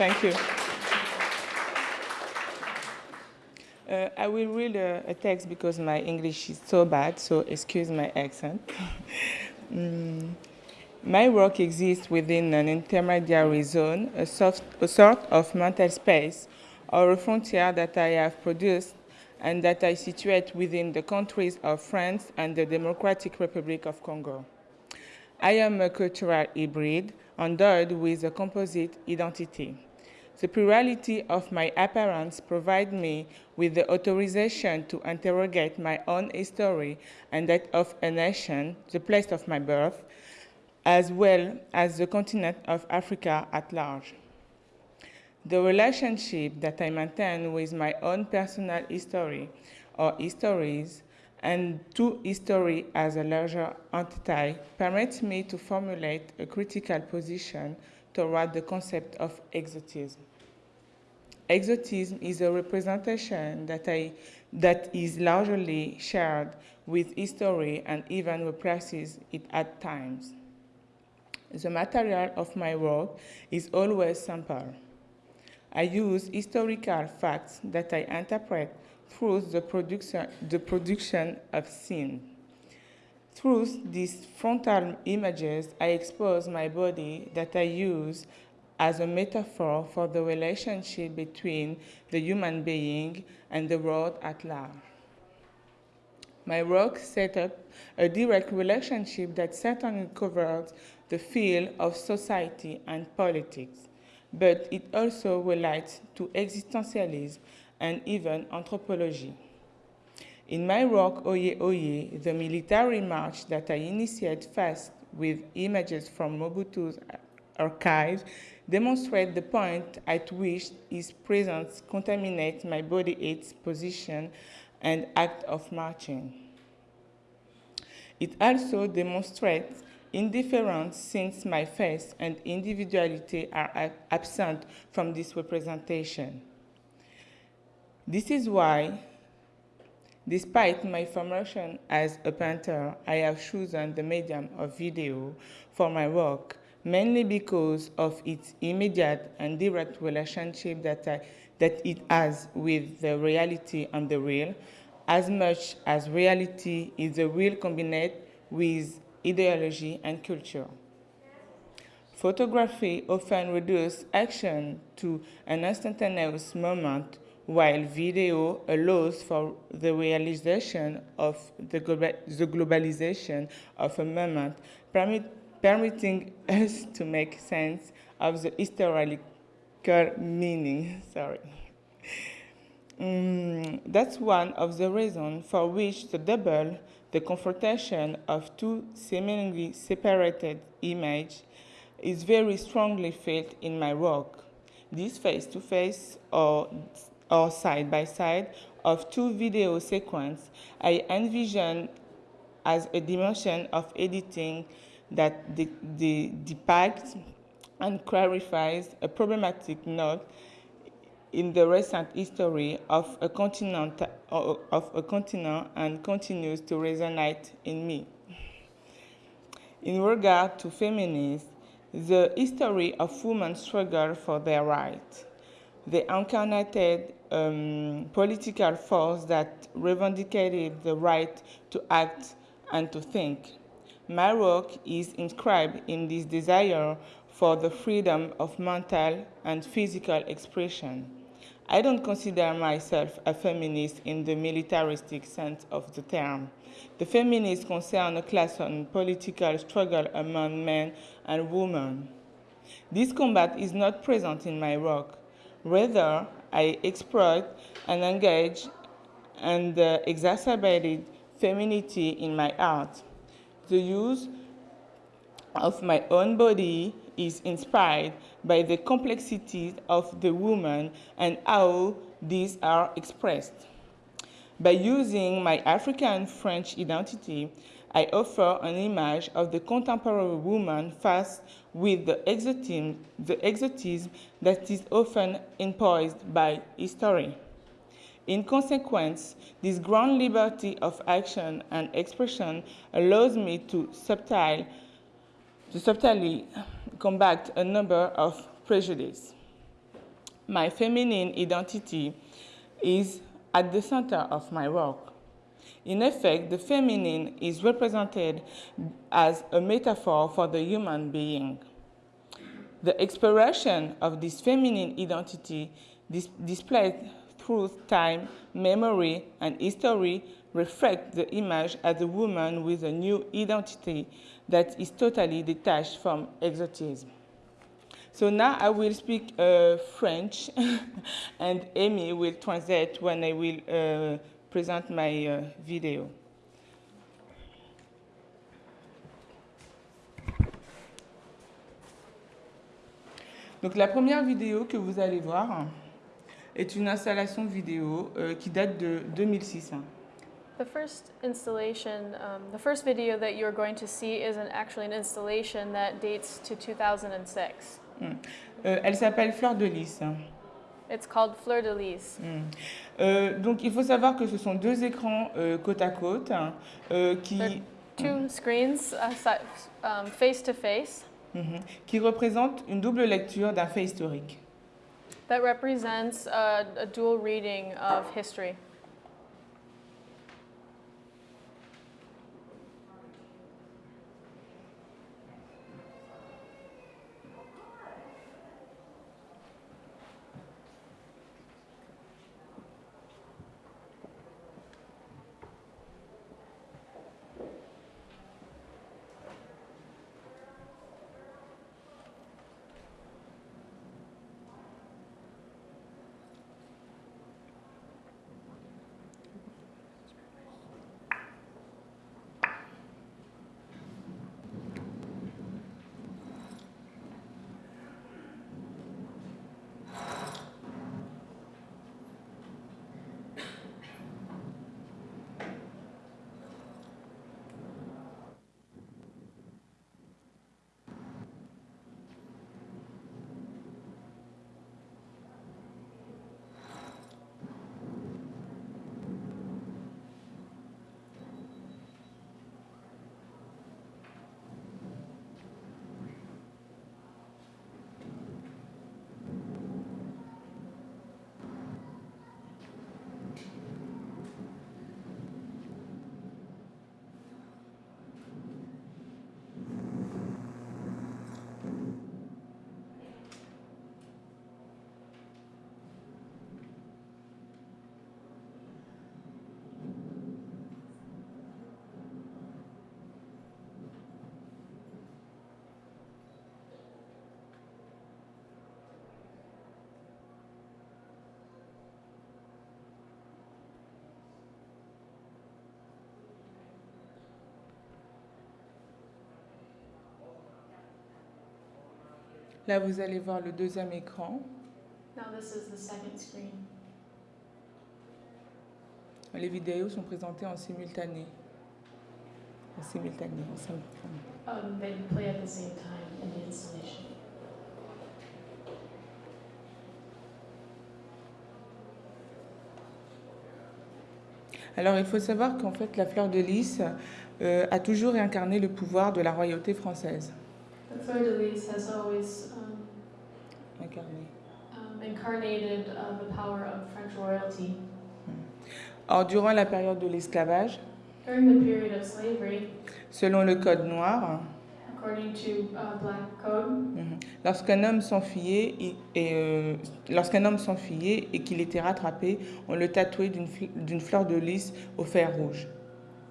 Thank you. Uh, I will read a, a, text because my English is so bad, so excuse my accent. mm. My work exists within an intermediary zone, a, soft, a sort of mental space or a frontier that I have produced and that I situate within the countries of France and the Democratic Republic of Congo. I am a cultural hybrid endowed with a composite identity. The plurality of my appearance provides me with the authorization to interrogate my own history and that of a nation, the place of my birth, as well as the continent of Africa at large. The relationship that I maintain with my own personal history or histories and to history as a larger entity permits me to formulate a critical position toward the concept of exotism. Exotism is a representation that, I, that is largely shared with history and even represses it at times. The material of my work is always simple. I use historical facts that I interpret through the production, the production of scene. Through these frontal images, I expose my body that I use as a metaphor for the relationship between the human being and the world at large. My work set up a direct relationship that certainly covers the field of society and politics, but it also relates to existentialism and even anthropology. In my work, Oye Oye, the military march that I initiate first with images from Mobutu's archives demonstrate the point at which his presence contaminates my body, its position, and act of marching. It also demonstrates indifference since my face and individuality are absent from this representation. This is why, despite my formation as a painter, I have chosen the medium of video for my work mainly because of its immediate and direct relationship that, I, that it has with the reality and the real, as much as reality is the real combined with ideology and culture. Photography often reduces action to an instantaneous moment, while video allows for the realization of the, global, the globalization of a moment, permit, permitting us to make sense of the historical meaning. Sorry. Um, that's one of the reasons for which the double, the confrontation of two seemingly separated images, is very strongly felt in my work. This face-to-face -face or, or side-by-side of two video sequences I envision as a dimension of editing that the, the depicts and clarifies a problematic note in the recent history of a continent, of a continent and continues to resonate in me. In regard to feminism, the history of women's struggle for their rights, the incarnated um, political force that revendicated the right to act and to think, my work is inscribed in this desire for the freedom of mental and physical expression. I don't consider myself a feminist in the militaristic sense of the term. The feminists concern a class and political struggle among men and women. This combat is not present in my work. Rather, I exploit and engage and uh, exacerbated femininity in my art the use of my own body is inspired by the complexities of the woman and how these are expressed. By using my African French identity, I offer an image of the contemporary woman faced with the exotism, the exotism that is often imposed by history. In consequence, this grand liberty of action and expression allows me to, subtile, to subtly combat a number of prejudices. my feminine identity is at the center of my work. In effect, the feminine is represented as a metaphor for the human being. The expression of this feminine identity dis through time, memory, and history reflect the image as a woman with a new identity that is totally detached from exotism. So now I will speak uh, French and Amy will translate when I will uh, present my uh, video. Donc la première vidéo que vous allez voir est une installation vidéo euh, qui date de 2006. The first installation, um, the first video that you're going to see is an, actually an installation that dates to 2006. Mm. Euh, elle s'appelle Fleur de Lys. It's called Fleur de Lys. Mm. Euh, donc il faut savoir que ce sont deux écrans euh, côte à côte euh, qui, Two screens uh, um, face to face Mhm. qui représentent une double lecture d'un fait historique. That represents a, a dual reading of history. Là, vous allez voir le deuxième écran. Now this is the second screen. Les vidéos sont présentées en simultané. En simultané, en simultané. Um, they play at the same time in the installation. Alors, il faut savoir qu'en fait, la fleur de lys euh, a toujours incarné le pouvoir de la royauté française. The Fleur de Lis has always Incarné. um, incarnated uh, the power of French royalty. Or, durant la période de l'esclavage, During the period of slavery, selon le Code noir, according to uh, Black Code, mhm, lorsqu'un homme s'enfuyait et euh, lorsqu'un homme s'enfuyait et qu'il était rattrapé, on le tatouait d'une fl- d'une fleur de lys au fer rouge.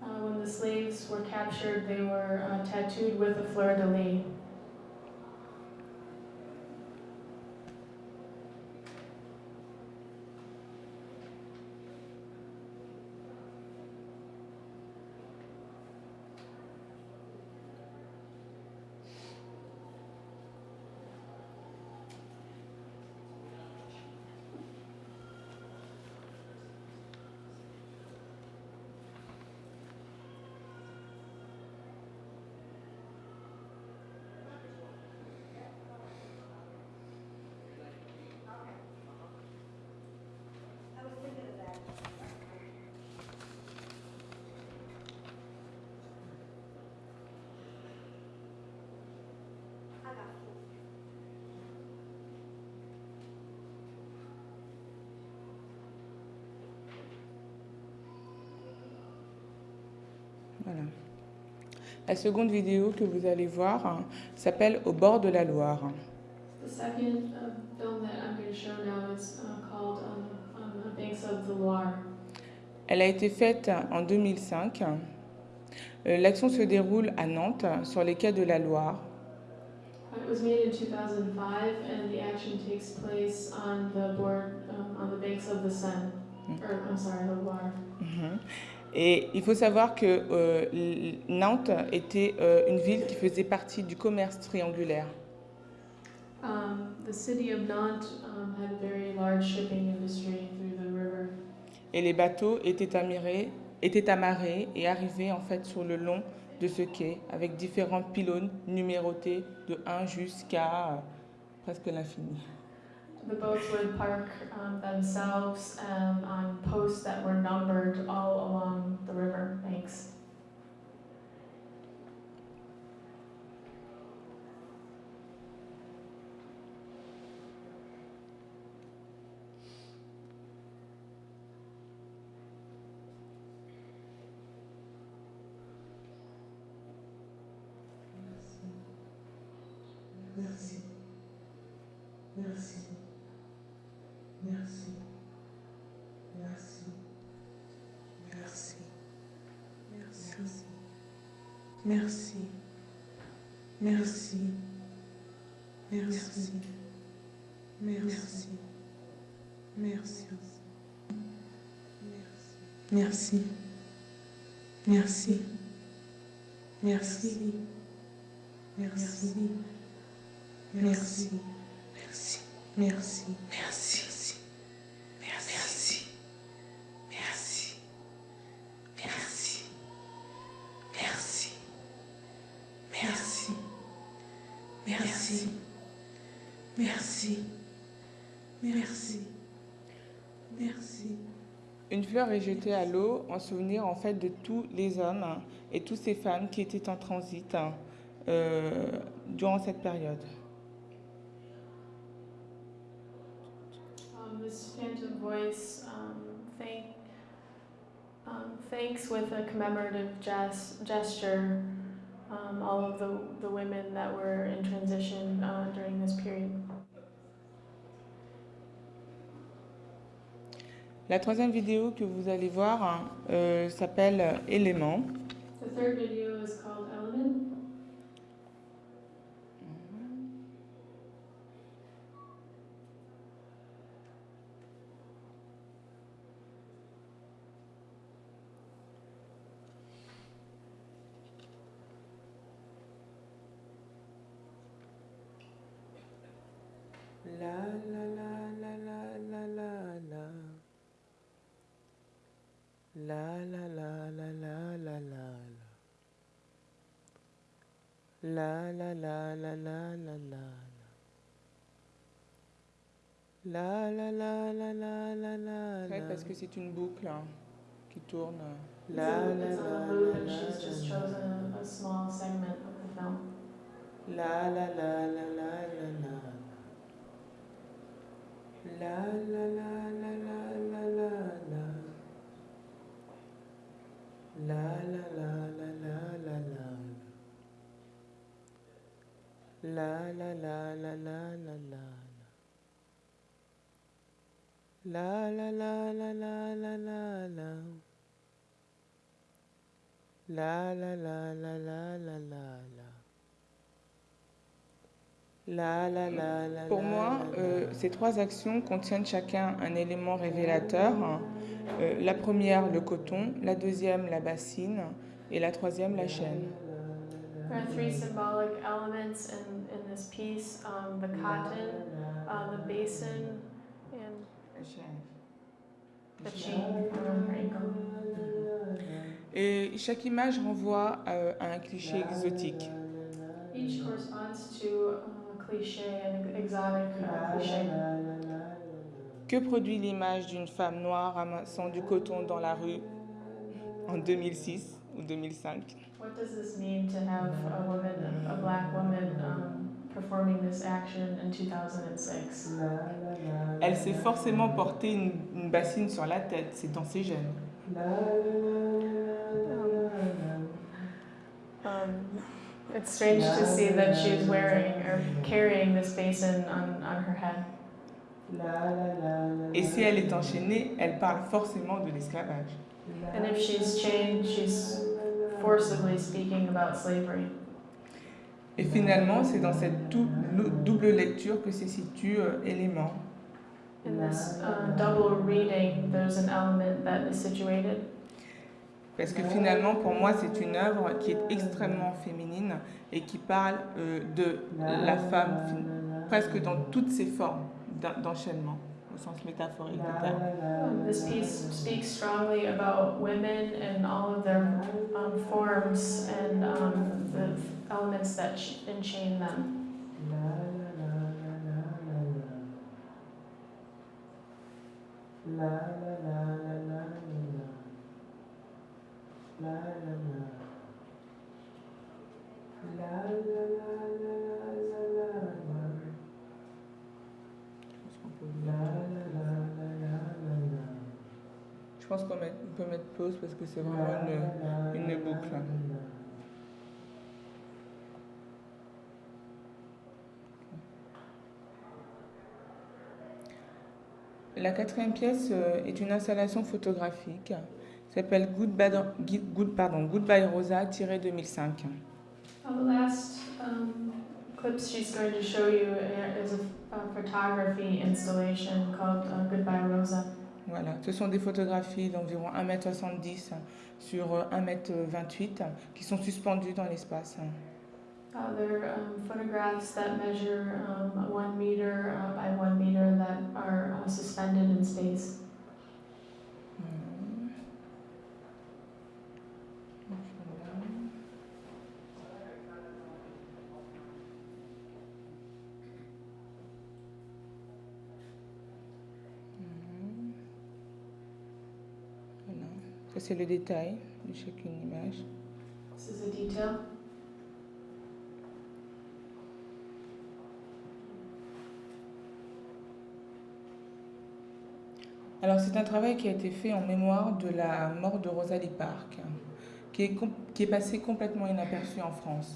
uh, when the slaves were captured, they were tattooed with a fleur de lis. Voilà. La seconde vidéo que vous allez voir hein, s'appelle Au bord de la Loire. The second uh, film that I'm going to show now is uh, called on, the- on the Banks of the Loire. Elle a été faite en 2005. Euh, L'action se déroule à Nantes, sur les quais de la Loire. It was made in 2005, and the action takes place on the board um, on the banks of the Seine, Mm. or I'm sorry, the Loire. Et il faut savoir que euh, Nantes était euh, une ville qui faisait partie du commerce triangulaire. Um, the city of Nantes um, had a very large shipping industry through the river. Et les bateaux étaient amarrés, étaient amarrés et arrivaient en fait sur le long de ce quai avec différents pylônes numérotés de 1 jusqu'à euh, presque l'infini. The boats would park um, themselves um, on posts that were numbered all along the river banks. Merci. Merci. Merci. Merci. Merci. Merci. Merci. Merci. Merci. Merci. Merci. Merci. Merci. Merci. Une fleur est jetée à l'eau en souvenir en fait de tous les hommes et toutes ces femmes qui étaient en transit euh, durant cette période. Um, this phantom voice um, thank, um, thanks with a commemorative ges- gesture um, all of the, the women that were in transition uh, during this period. La troisième vidéo que vous allez voir euh, s'appelle Éléments. La. La la la la la la la. La la la la la la la. Ouais, parce que c'est une boucle hein, qui tourne. It's La a, la it's la a la loop, and la she's just la. chosen a, a small segment of the film. La la la la la la ces trois actions contiennent chacun un élément révélateur. Euh, la première, le coton, la deuxième, la bassine, et la troisième, la chaîne. There are three symbolic elements in, in this piece um, the cotton, uh, the basin, and the chain. Et chaque image renvoie euh, à un cliché exotique. Each corresponds to a cliché, an exotic uh, cliché. Que produit l'image d'une femme noire ramassant du coton dans la rue en 2006 ou 2005 What does this mean to have a woman, a black woman, um, performing this action in 2006? Elle s'est forcément porté une, une bassine sur la tête, c'est dans ses gènes. Um, Um, it's strange to see that she's wearing or carrying this basin on, on her head. Et si elle est enchaînée, elle parle forcément de l'esclavage. And if she's chained, she's forcibly speaking about slavery. Et finalement, c'est dans cette dou- double lecture que se situe euh, élément. In this uh, double reading, there's an element that is situated. Parce que finalement, pour moi, c'est une œuvre qui est extrêmement féminine et qui parle euh, de la femme fin- presque dans toutes ses formes d'en- d'enchaînement, au sens métaphorique du terme. Um, this piece speaks strongly about women and all of their um, forms and um, the elements that ch- enchain them. Je pense qu'on peut mettre pause parce que c'est vraiment une, une boucle. La quatrième pièce euh, est une installation photographique. S'appelle Goodbye, Good, pardon, Goodbye Rosa, tiré 2005. Uh, the last um, clips she's going to show you uh, is a, a photography installation called uh, Goodbye Rosa. Voilà, ce sont des photographies d'environ 1m70 sur euh, 1m28 qui sont suspendues dans l'espace. Uh, they're um, photographs that measure um, one meter uh, by one meter that are uh, suspended in space. Hmm. Voilà. Mhm. Voilà. Ça, c'est le détail de chacune image. This is a detail. Alors, c'est un travail qui a été fait en mémoire de la mort de Rosalie Park, qui est, qui est passé complètement inaperçu en France.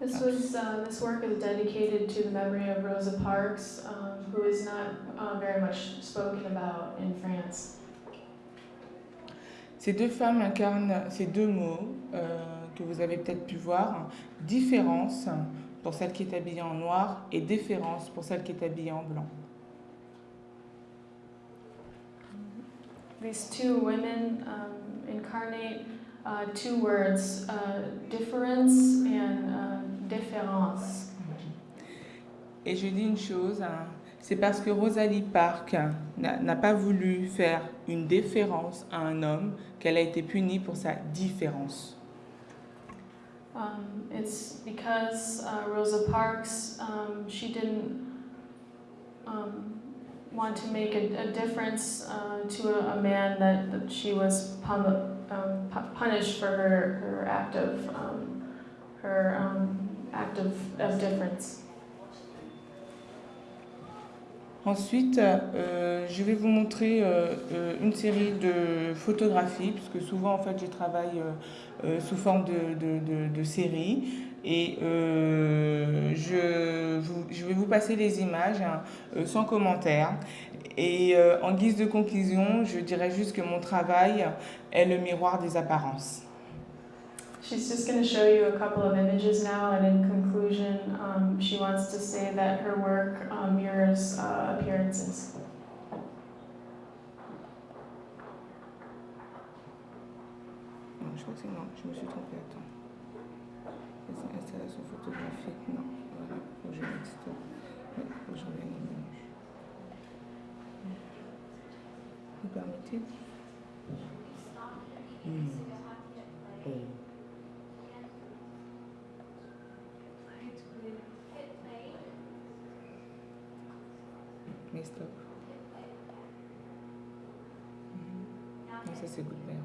This was uh, this work is dedicated to the memory of Rosa Parks, um, who is not uh, very much spoken about in France. Ces deux femmes incarnent ces deux mots euh, que vous avez peut-être pu voir, différence pour celle qui est habillée en noir et déférence pour celle qui est habillée en blanc. These two women um, incarnate uh, two words, uh, difference and uh, différence. Et je dis une chose, hein, c'est parce que Rosalie Park n'a n'a pas voulu faire une déférence à un homme qu'elle a été punie pour sa différence. Um, it's because uh, Rosa Parks, um, she didn't um, want to make a, a difference uh, to a, a man that, that she was um, pu- punished for her, her act of um, her um, act of, of difference. Ensuite, euh, je vais vous montrer euh, euh, une série de photographies, puisque souvent en fait je travaille euh, euh, sous forme de, séries. Et euh, je, vais vous passer les images hein, euh, sans commentaire. Et euh, en guise de conclusion, je dirais juste que mon travail est le miroir des apparences. She's just going to show you a couple of images now, and in conclusion, um, she wants to say that her work um, mirrors uh, appearances. Non, je crois que c'est non, je me suis trompée, attends. C'est une installation photographique, non. Voilà, faut que je mette stop. Ouais, faut que je revienne au menu. Vous permettez Hmm. Não sei se bem